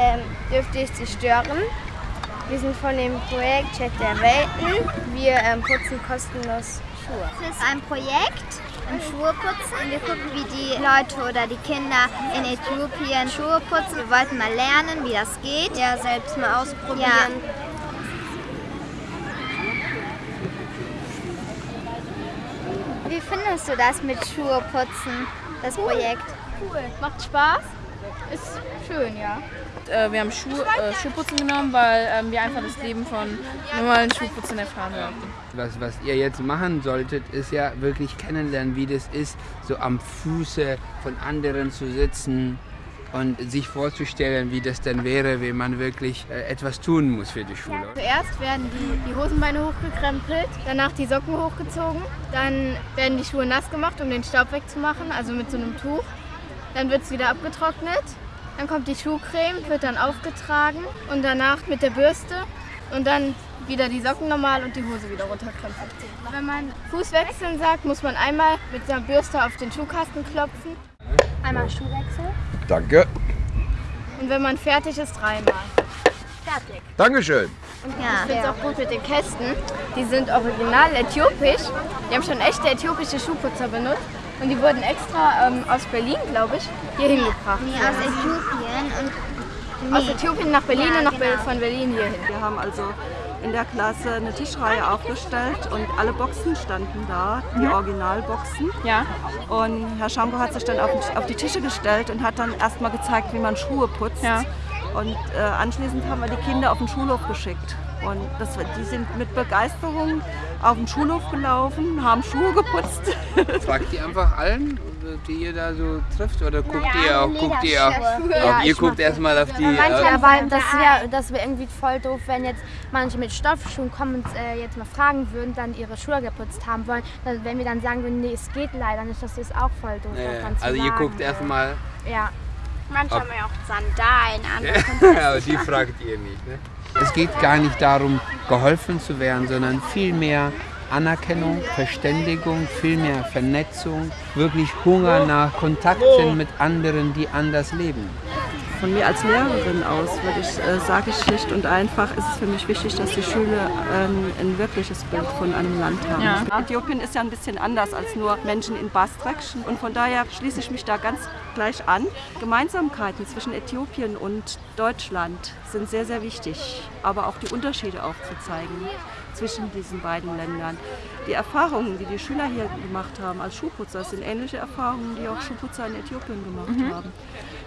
ähm, dürfte ich Sie stören? Wir sind von dem Projekt Chat der Welten. Wir ähm, putzen kostenlos Schuhe. Das ist ein Projekt im Schuhe putzen. Wir gucken, wie die Leute oder die Kinder in Äthiopien Schuhe putzen. Wir wollten mal lernen, wie das geht. Ja, selbst mal ausprobieren. Ja. Wie findest du das mit Schuhe putzen, das Projekt? Cool, macht Spaß, ist schön, ja. Äh, wir haben Schuh, äh, Schuhputzen genommen, weil ähm, wir einfach das Leben von normalen Schuhputzen erfahren wollten. Was, was ihr jetzt machen solltet, ist ja wirklich kennenlernen, wie das ist, so am Fuße von anderen zu sitzen und sich vorzustellen, wie das dann wäre, wenn man wirklich äh, etwas tun muss für die Schule. Zuerst werden die, die Hosenbeine hochgekrempelt, danach die Socken hochgezogen, dann werden die Schuhe nass gemacht, um den Staub wegzumachen, also mit so einem Tuch. Dann wird es wieder abgetrocknet, dann kommt die Schuhcreme, wird dann aufgetragen und danach mit der Bürste und dann wieder die Socken normal und die Hose wieder runterkrempeln. Wenn man Fuß wechseln sagt, muss man einmal mit der Bürste auf den Schuhkasten klopfen. Einmal Schuhwechsel. Danke. Und wenn man fertig ist, dreimal. Fertig. Dankeschön. Ich finde es auch gut mit den Kästen. Die sind original äthiopisch. Die haben schon echte äthiopische Schuhputzer benutzt. Und die wurden extra ähm, aus Berlin, glaube ich, hier hingebracht. Nee, aus Äthiopien und Aus Äthiopien nach Berlin Ja, und nach genau. Be- von Berlin hierhin. Wir haben also in der Klasse eine Tischreihe aufgestellt und alle Boxen standen da, die Originalboxen. Ja. Und Herr Schambo hat sich dann auf, auf die Tische gestellt und hat dann erstmal gezeigt, wie man Schuhe putzt. Ja. Und äh, anschließend haben wir die Kinder auf den Schulhof geschickt. Und das, die sind mit Begeisterung auf den Schulhof gelaufen, haben Schuhe geputzt. Fragt ihr einfach allen, die ihr da so trifft, oder guckt ihr auch, guckt ihr auch, auch ihr guckt erstmal auf die... Manche, äh, aber das wäre das wär irgendwie voll doof, wenn jetzt manche mit Stoffschuhen kommen und äh, jetzt mal fragen würden, dann ihre Schuhe geputzt haben wollen. Dann, wenn wir dann sagen würden, nee, es geht leider nicht, das ist auch voll doof. zu also ihr sagen. guckt erstmal, Ja. manche haben ja auch Sandalen an. aber die fragt ihr nicht. Ne? Es geht gar nicht darum, geholfen zu werden, sondern vielmehr Anerkennung, Verständigung, vielmehr Vernetzung, wirklich Hunger nach Kontakten mit anderen, die anders leben. Von mir als Lehrerin aus würde ich, äh, sage ich schlicht und einfach, ist es für mich wichtig, dass die Schüler ähm, ein wirkliches Bild von einem Land haben. Ja. Äthiopien ist ja ein bisschen anders als nur Menschen in Bastrekschen und von daher schließe ich mich da ganz gleich an. Gemeinsamkeiten zwischen Äthiopien und Deutschland sind sehr, sehr wichtig, aber auch die Unterschiede aufzuzeigen zwischen diesen beiden Ländern. Die Erfahrungen, die die Schüler hier gemacht haben als Schuhputzer, sind ähnliche Erfahrungen, die auch Schuhputzer in Äthiopien gemacht haben.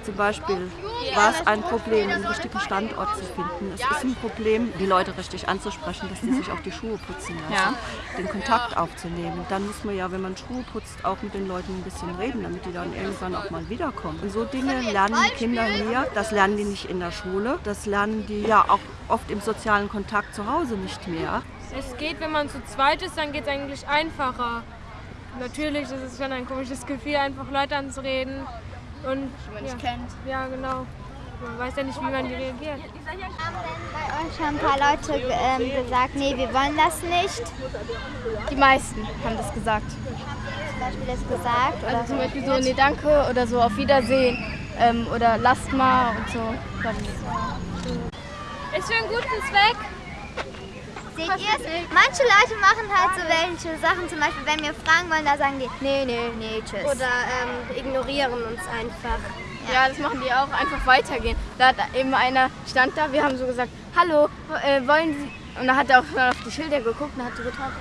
Zum Beispiel war es ein Problem, einen richtigen Standort zu finden. Es ist ein Problem, die Leute richtig anzusprechen, dass die sich auch die Schuhe putzen lassen, den Kontakt aufzunehmen. Dann muss man ja, wenn man Schuhe putzt, auch mit den Leuten ein bisschen reden, damit die dann irgendwann auch mal wiederkommen. Und so Dinge lernen die Kinder hier. Das lernen die nicht in der Schule. Das lernen die ja auch oft im sozialen Kontakt zu Hause nicht mehr. Es geht, wenn man zu zweit ist, dann geht es eigentlich einfacher. Natürlich ist es schon ein komisches Gefühl, einfach Leute anzureden. Und man ja, kennt. Ja, genau. Man weiß ja nicht, wie man reagiert. Bei euch haben ein paar Leute ähm, gesagt, nee, wir wollen das nicht. Die meisten haben das gesagt. Zum Beispiel das gesagt. Oder Also zum Beispiel so, nee, danke oder so, auf Wiedersehen ähm, oder lasst mal und so. Ist für einen guten Zweck. Seht ihr es? Manche Leute machen halt so welche Sachen, zum Beispiel, wenn wir fragen wollen, da sagen die, nee, nee, nee, tschüss. Oder ähm, ignorieren uns einfach. Ja, das machen die auch, einfach weitergehen. Da hat eben einer, stand da, wir haben so gesagt, hallo, äh, wollen Sie... Und da hat er auch auf die Schilder geguckt und hat so getan.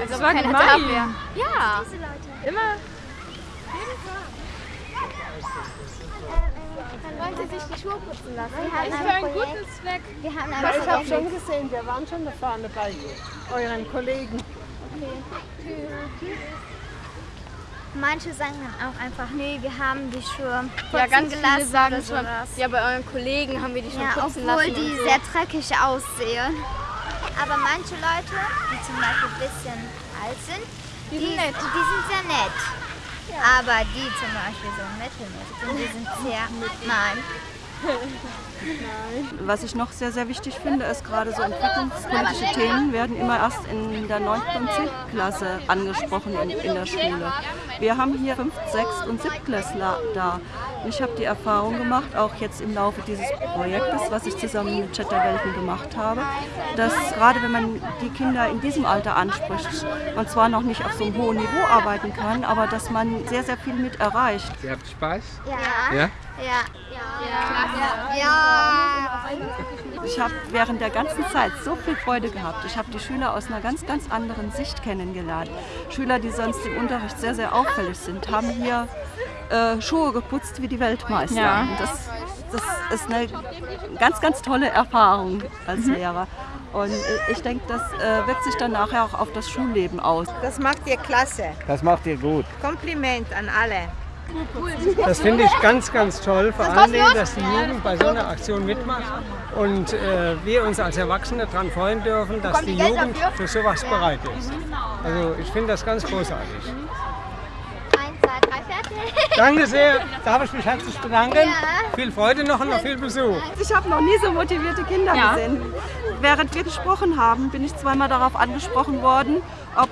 Also war keiner gemein. da wäre. Ja, immer. Wollen Sie sich die Schuhe putzen lassen? wir haben Ist für ein einen guten Zweck. Wir haben ein ich habe schon gesehen, wir waren schon da vorne bei euren Kollegen. Manche sagen dann auch einfach, nee, wir haben die Schuhe putzen Ja, ganz gelassen viele sagen oder schon, sowas. ja, bei euren Kollegen haben wir die schon Ja, putzen obwohl lassen. die und so. sehr dreckig aussehen. Aber manche Leute, die zum Beispiel ein bisschen alt sind, die, sind nett. die sind sehr nett. Aber die zum Beispiel so mittelmäßig sind, die sind sehr, nein. Was ich noch sehr, sehr wichtig finde, ist gerade so entwicklungspolitische Themen werden immer erst in der 9. und 10. Klasse angesprochen in, in der Schule. Wir haben hier 5., 6. und 7. Klässler da. Ich habe die Erfahrung gemacht, auch jetzt im Laufe dieses Projektes, was ich zusammen mit Chatterwelten gemacht habe, dass gerade wenn man die Kinder in diesem Alter anspricht, man zwar noch nicht auf so einem hohen Niveau arbeiten kann, aber dass man sehr, sehr viel mit erreicht. Ihr habt Spaß? Ja. Ja? Ja. Ja. Ich habe während der ganzen Zeit so viel Freude gehabt. Ich habe die Schüler aus einer ganz, ganz anderen Sicht kennengelernt. Schüler, die sonst im Unterricht sehr, sehr auffällig sind, haben hier äh, Schuhe geputzt wie die Weltmeister. Ja. Und das, das ist eine ganz, ganz tolle Erfahrung als Lehrer. Und ich denke, das äh, wirkt sich dann nachher auch auf das Schulleben aus. Das macht ihr klasse. Das macht ihr gut. Kompliment an alle. Das finde ich ganz, ganz toll. Vor allen Dingen, dass die Jugend bei so einer Aktion mitmacht und äh, wir uns als Erwachsene daran freuen dürfen, dass die Jugend für sowas bereit ist. Also ich finde das ganz großartig. Eins, zwei, drei, fertig. Danke sehr. Darf ich mich herzlich bedanken? Ja. Viel Freude noch und noch viel Besuch. Ich habe noch nie so motivierte Kinder Ja. gesehen. Während wir gesprochen haben, bin ich zweimal darauf angesprochen worden, ob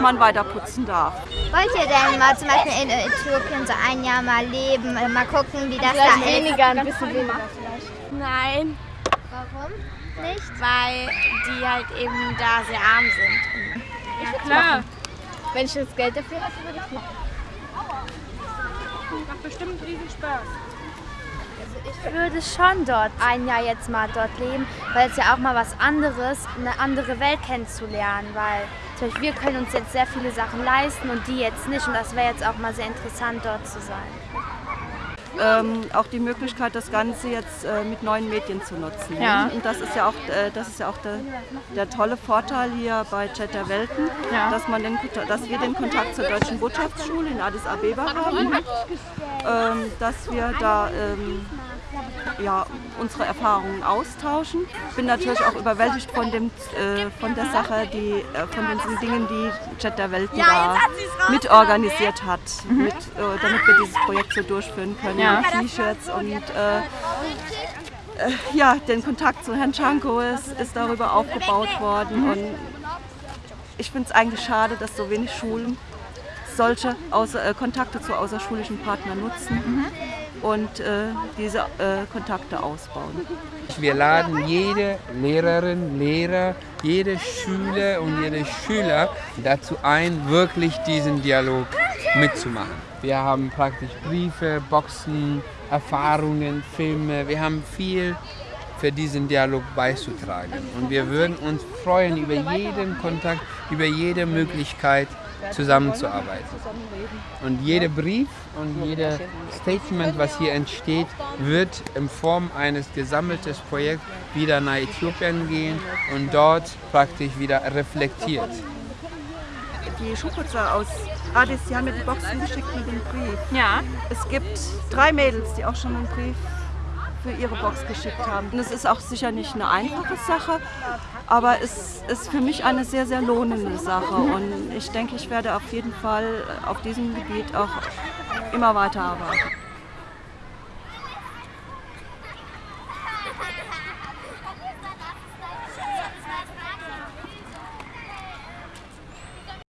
man weiter putzen darf. Wollt ihr denn mal zum Beispiel in Äthiopien so ein Jahr mal leben, mal gucken, wie das Vielleicht da ist? weniger, ein bisschen weniger. Nein, Warum nicht? weil die halt eben da sehr arm sind. Ja, klar. Wenn ich das Geld dafür hätte, würde ich nicht. Macht bestimmt riesen Spaß. Ich würde schon dort ein Jahr jetzt mal dort leben, weil es ja auch mal was anderes, eine andere Welt kennenzulernen, weil zum Beispiel wir können uns jetzt sehr viele Sachen leisten und die jetzt nicht und das wäre jetzt auch mal sehr interessant dort zu sein. Ähm, auch die Möglichkeit, das Ganze jetzt äh, mit neuen Medien zu nutzen. Ja. Und das ist ja auch, äh, das ist ja auch der, der tolle Vorteil hier bei Chat der Welten, Ja. dass, man den, dass wir den Kontakt zur deutschen Botschaftsschule in Addis Abeba haben, ähm, dass wir da ähm, ja, unsere Erfahrungen austauschen. Ich bin natürlich auch überwältigt von, dem, äh, von der Sache, die, äh, von den Dingen, die Chat der Welten da mitorganisiert hat, mit, äh, damit wir dieses Projekt so durchführen können. Ja. T-Shirts und äh, äh, ja, den Kontakt zu Herrn Chanko ist, ist darüber aufgebaut worden. Und ich finde es eigentlich schade, dass so wenig Schulen solche außer, äh, Kontakte zu außerschulischen Partnern nutzen und äh, diese äh, Kontakte ausbauen. Wir laden jede Lehrerin, Lehrer, jede Schüler und jede Schüler dazu ein, wirklich diesen Dialog mitzumachen. Wir haben praktisch Briefe, Boxen, Erfahrungen, Filme. Wir haben viel für diesen Dialog beizutragen. Und wir würden uns freuen über jeden Kontakt, über jede Möglichkeit zusammenzuarbeiten. Und jeder Brief und jeder Statement, was hier entsteht, wird in Form eines gesammelten Projekts wieder nach Äthiopien gehen und dort praktisch wieder reflektiert. Die Schuhputzer aus Addis, die haben mir die Boxen geschickt mit dem Brief. Ja. Es gibt drei Mädels, die auch schon einen Brief für ihre Box geschickt haben. Und es ist auch sicher nicht eine einfache Sache, aber es ist für mich eine sehr, sehr lohnende Sache. Und ich denke, ich werde auf jeden Fall auf diesem Gebiet auch immer weiterarbeiten.